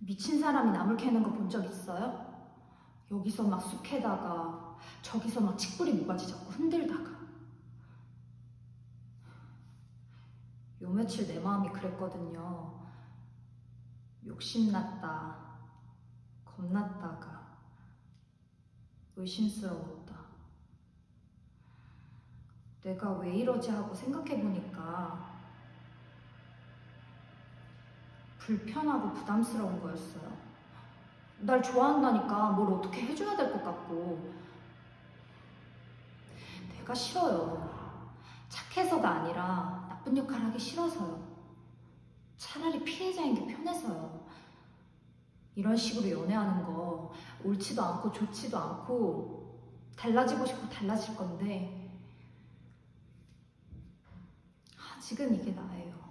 미친 사람이 나물 캐는 거 본 적 있어요? 여기서 막 쑥해다가 저기서 막 칡뿌리 모가지 잡고 흔들다가 요 며칠 내 마음이 그랬거든요. 욕심났다, 겁났다가 의심스러웠다. 내가 왜 이러지 하고 생각해보니까 불편하고 부담스러운 거였어요. 날 좋아한다니까 뭘 어떻게 해줘야 될 것 같고 내가 싫어요. 착해서가 아니라 나쁜 역할 하기 싫어서요. 차라리 피해자인 게 편해서요. 이런 식으로 연애하는 거 옳지도 않고 좋지도 않고 달라지고 싶고 달라질 건데 아직은 이게 나예요.